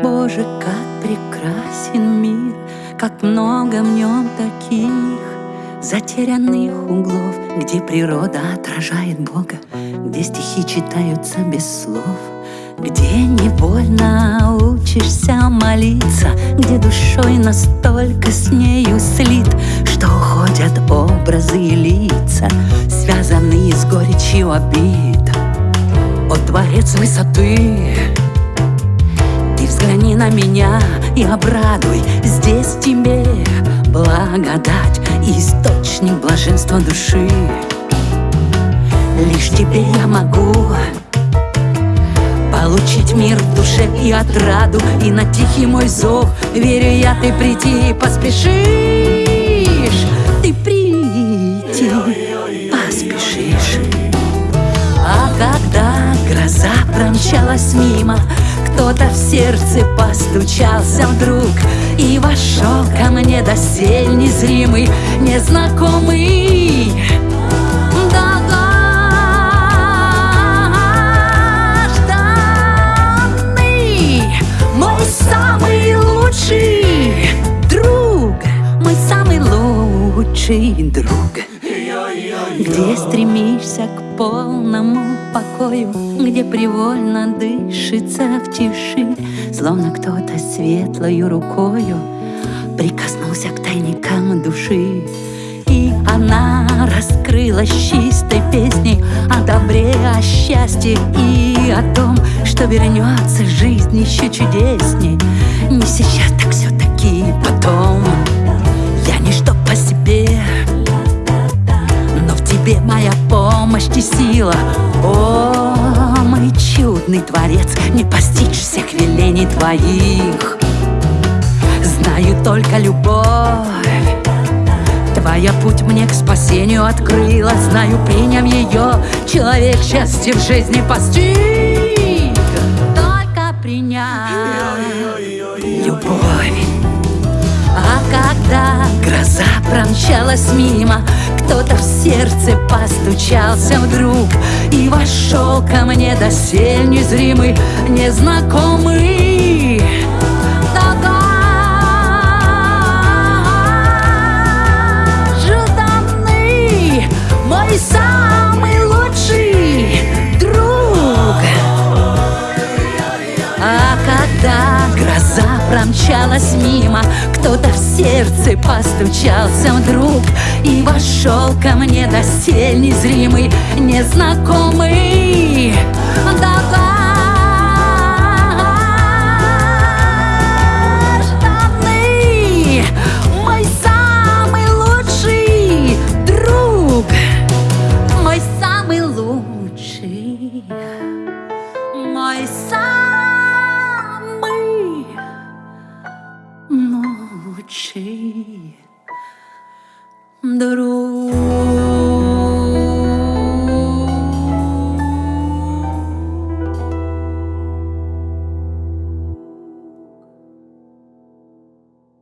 Боже, как прекрасен мир, как много в нем таких Затерянных углов, где природа отражает Бога, Где стихи читаются без слов, Где невольно учишься молиться, Где душой настолько с нею слит, Что уходят образы и лица, Связанные с горечью обид. О, Творец высоты, Взгляни на меня и обрадуй. Здесь тебе благодать и источник блаженства души. Лишь тебе я могу Получить мир в душе и отраду. И на тихий мой зов, верю я, ты прийти поспешишь Ты промчалась мимо. Кто-то в сердце постучался вдруг И вошел ко мне досель незримый, незнакомый. Лучший друг Мой самый лучший друг где стремишься к полному покою Где привольно дышится в тиши Словно кто-то светлою рукою Прикоснулся к тайникам души. И она раскрылась чистой песней О добре, о счастье и о том Что вернется жизнь еще чудесней. Не сейчас, так все-таки потом и сила. О, мой чудный творец, не постичь всех велений твоих. Знаю только любовь. Твоя путь мне к спасению открыла. Знаю, приняв ее, человек счастье в жизни постиг. Только приняв любовь. А когда гроза промчалась мимо кто-то в сердце постучался вдруг И вошел ко мне досель незримый, незнакомый промчалась мимо. Кто-то в сердце постучался вдруг И вошел ко мне досель незримый, незнакомый. Долгожданный Мой самый dolce d'oro.